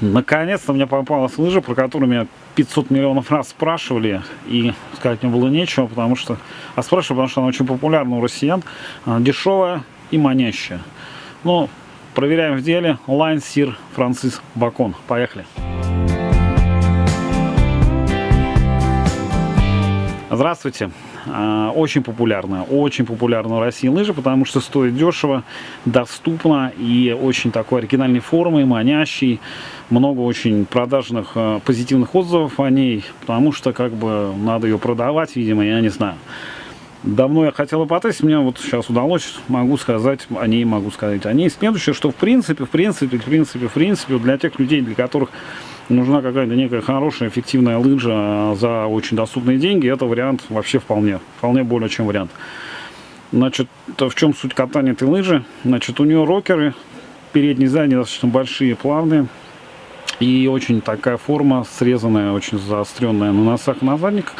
Наконец-то мне попалась лыжа, про которую меня 500 миллионов раз спрашивали, и сказать мне было нечего, потому что... А спрашивали, потому что она очень популярна у россиян, она дешевая и манящая. Ну, проверяем в деле. Line Sir Францис Бакон. Поехали. Здравствуйте. А, очень популярная, очень популярна в России лыжа, потому что стоит дешево, доступно и очень такой оригинальной формы, манящий. Много очень продажных а, позитивных отзывов о ней, потому что как бы надо ее продавать, видимо, я не знаю. Давно я хотел потестить, мне вот сейчас удалось, могу сказать о ней, могу сказать о ней. Следующее, что в принципе, в принципе, в принципе, в принципе, для тех людей, для которых нужна какая-то некая хорошая, эффективная лыжа за очень доступные деньги, это вариант вообще вполне, вполне более чем вариант. Значит, в чем суть катания этой лыжи? Значит, у нее рокеры, передние и задние достаточно большие, плавные. И очень такая форма срезанная, очень заостренная на носах, на задниках.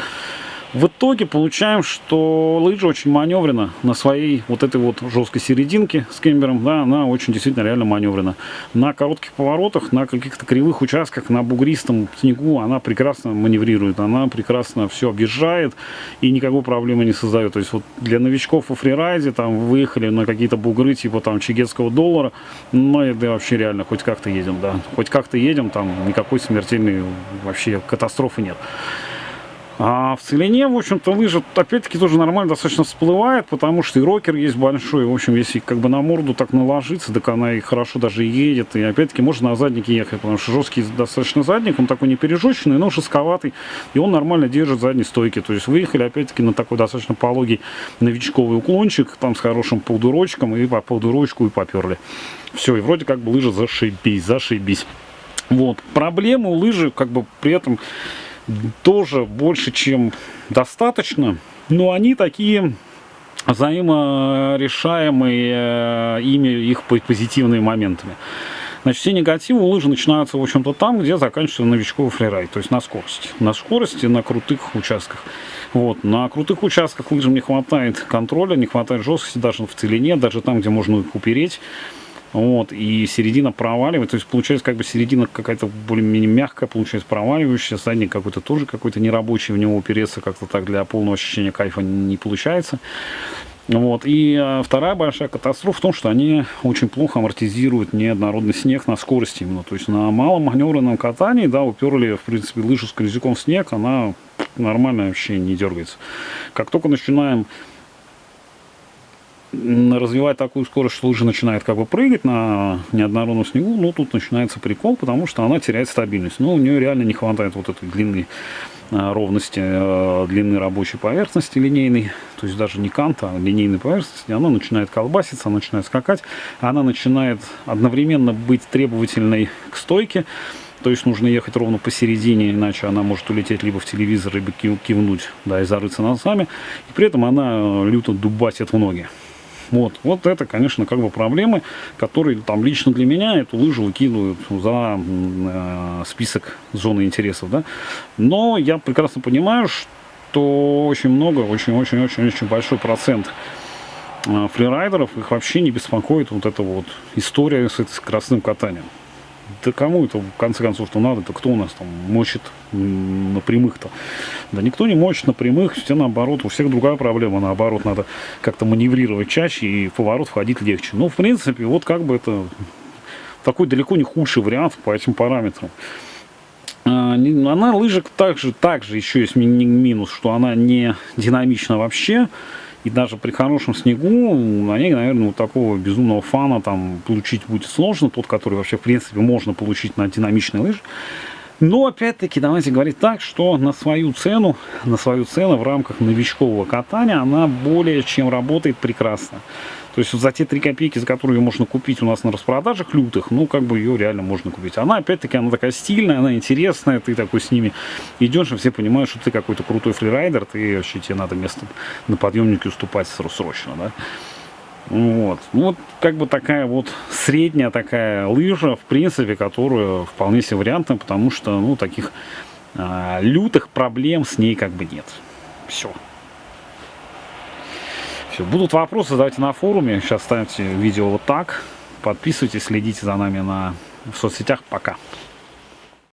В итоге получаем, что лыжа очень маневрена на своей вот этой вот жесткой серединке с кембером, да, она очень действительно реально маневрена. На коротких поворотах, на каких-то кривых участках, на бугристом снегу она прекрасно маневрирует, она прекрасно все объезжает и никакой проблемы не создает. То есть вот для новичков во фрирайде там выехали на какие-то бугры типа там чигетского доллара, ну это вообще реально хоть как-то едем, да, хоть как-то едем, там никакой смертельной вообще катастрофы нет. А в целине, в общем-то, лыжа, опять-таки, тоже нормально достаточно всплывает, потому что и рокер есть большой. В общем, если как бы на морду так наложиться, так она и хорошо даже едет. И опять-таки можно на заднике ехать, потому что жесткий достаточно задник, он такой не пережеченный, но жестковатый. И он нормально держит задние стойки. То есть выехали, опять-таки, на такой достаточно пологий новичковый уклончик, там с хорошим полдурочком, и по полдурочку и поперли. Все, и вроде как бы лыжа зашибись, зашибись. Вот. Проблема у лыжи, как бы при этом тоже больше, чем достаточно. Но они такие взаиморешаемые э, ими их позитивными моментами. Значит, все негативы у лыжи начинаются, в общем-то, там, где заканчивается новичковый фрирайд, то есть на скорости. На скорости, на крутых участках. Вот. На крутых участках лыжам не хватает контроля, не хватает жесткости даже в целине, даже там, где можно их упереть. Вот, и середина проваливает, то есть получается как бы середина какая-то более-менее мягкая, получается проваливающая, задник какой-то тоже какой-то нерабочий, в него упереться как-то так для полного ощущения кайфа не получается. Вот. И а, вторая большая катастрофа в том, что они очень плохо амортизируют неоднородный снег на скорости именно. То есть на малом маневренном катании, да, уперли, в принципе, лыжу с колесиком в снег, она нормально вообще не дергается. Как только начинаем развивать такую скорость, что лыжа начинает как бы прыгать на неоднородном снегу, ну тут начинается прикол, потому что она теряет стабильность. Но у нее реально не хватает вот этой длины а, ровности а, длины рабочей поверхности линейной, то есть даже не канта, а линейной поверхности, она начинает колбаситься, она начинает скакать, она начинает одновременно быть требовательной к стойке, то есть нужно ехать ровно посередине, иначе она может улететь либо в телевизор, либо кивнуть, да, и зарыться носами, и при этом она люто дубасит в ноги. Вот, вот это, конечно, как бы проблемы, которые там лично для меня эту лыжу выкидывают за э, список зоны интересов, да. Но я прекрасно понимаю, что очень много, очень-очень-очень-очень большой процент э, фрирайдеров, их вообще не беспокоит вот эта вот история с этим скоростным катанием да кому это в конце концов что надо, то кто у нас там мочит на прямых-то? Да никто не мочит на прямых, все наоборот, у всех другая проблема, наоборот, надо как-то маневрировать чаще и в поворот входить легче. Ну, в принципе, вот как бы это такой далеко не худший вариант по этим параметрам. А, она лыжик также, также еще есть минус, что она не динамична вообще. И даже при хорошем снегу на ней, наверное, вот такого безумного фана там получить будет сложно. Тот, который вообще, в принципе, можно получить на динамичной лыже. Но, опять-таки, давайте говорить так, что на свою цену, на свою цену в рамках новичкового катания она более чем работает прекрасно. То есть за те 3 копейки, за которые ее можно купить у нас на распродажах лютых, ну, как бы ее реально можно купить. Она, опять-таки, она такая стильная, она интересная, ты такой с ними идешь, и все понимают, что ты какой-то крутой фрирайдер, ты вообще тебе надо место на подъемнике уступать срочно, да. Вот. Ну, вот как бы такая вот средняя такая лыжа, в принципе, которая вполне себе вариантна, потому что, ну, таких а, лютых проблем с ней как бы нет. Все. Все, будут вопросы, задавайте на форуме. Сейчас ставьте видео вот так. Подписывайтесь, следите за нами на в соцсетях. Пока.